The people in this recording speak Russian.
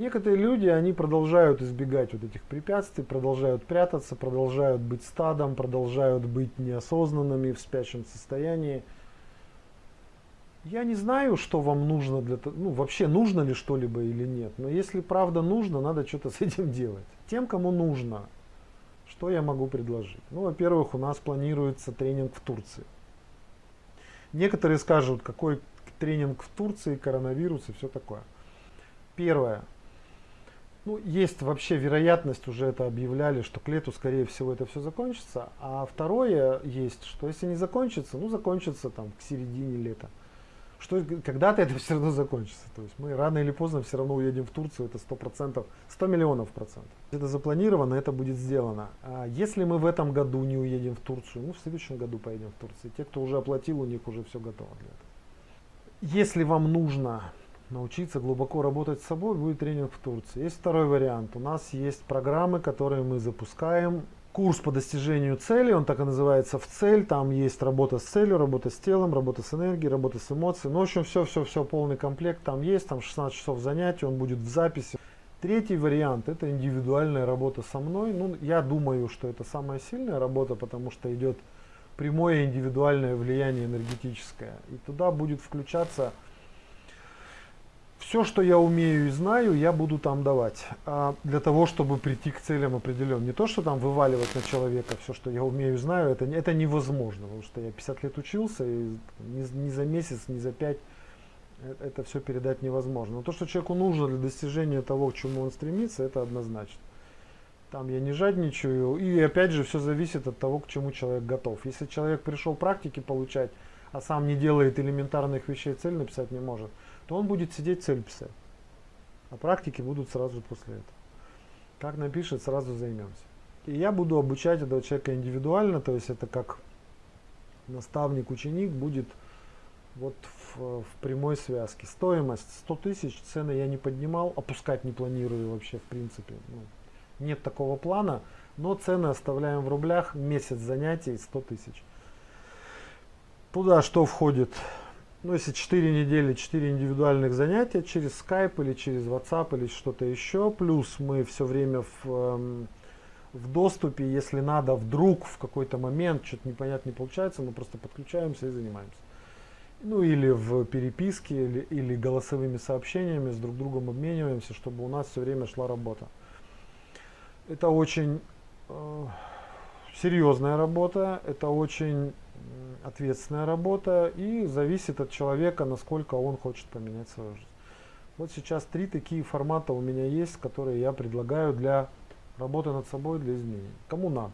Некоторые люди, они продолжают избегать вот этих препятствий, продолжают прятаться, продолжают быть стадом, продолжают быть неосознанными в спящем состоянии. Я не знаю, что вам нужно для того, ну вообще нужно ли что-либо или нет, но если правда нужно, надо что-то с этим делать. Тем, кому нужно, что я могу предложить? Ну, во-первых, у нас планируется тренинг в Турции. Некоторые скажут, какой тренинг в Турции, коронавирус и все такое. Первое. Ну, есть вообще вероятность, уже это объявляли, что к лету, скорее всего, это все закончится. А второе есть, что если не закончится, ну, закончится там к середине лета. Что когда-то это все равно закончится. То есть мы рано или поздно все равно уедем в Турцию, это 100%, 100 миллионов процентов. Это запланировано, это будет сделано. А если мы в этом году не уедем в Турцию, ну, в следующем году поедем в Турцию. Те, кто уже оплатил, у них уже все готово для этого. Если вам нужно научиться глубоко работать с собой, будет тренинг в Турции. Есть второй вариант. У нас есть программы, которые мы запускаем. Курс по достижению цели, он так и называется «В цель». Там есть работа с целью, работа с телом, работа с энергией, работа с эмоциями. Ну, в общем, все-все-все, полный комплект там есть. Там 16 часов занятий, он будет в записи. Третий вариант – это индивидуальная работа со мной. Ну, я думаю, что это самая сильная работа, потому что идет прямое индивидуальное влияние энергетическое. И туда будет включаться все, что я умею и знаю, я буду там давать. А для того, чтобы прийти к целям определенным. Не то, что там вываливать на человека все, что я умею и знаю, это, это невозможно. Потому что я 50 лет учился, и ни, ни за месяц, ни за пять э, это все передать невозможно. Но то, что человеку нужно для достижения того, к чему он стремится, это однозначно. Там я не жадничаю. И опять же, все зависит от того, к чему человек готов. Если человек пришел практики получать, а сам не делает элементарных вещей, цель написать не может, то он будет сидеть цель писать. А практики будут сразу после этого. Как напишет, сразу займемся. И я буду обучать этого человека индивидуально, то есть это как наставник-ученик будет вот в, в прямой связке. Стоимость 100 тысяч, цены я не поднимал, опускать не планирую вообще в принципе. Ну, нет такого плана, но цены оставляем в рублях, месяц занятий 100 тысяч. Туда что входит? ну, если 4 недели, 4 индивидуальных занятия через Skype или через WhatsApp или что-то еще, плюс мы все время в, эм, в доступе, если надо, вдруг в какой-то момент что-то непонятно не получается, мы просто подключаемся и занимаемся. Ну или в переписке, или, или голосовыми сообщениями с друг другом обмениваемся, чтобы у нас все время шла работа. Это очень э, серьезная работа, это очень ответственная работа и зависит от человека, насколько он хочет поменять свою жизнь. Вот сейчас три такие формата у меня есть, которые я предлагаю для работы над собой, для изменений. Кому надо.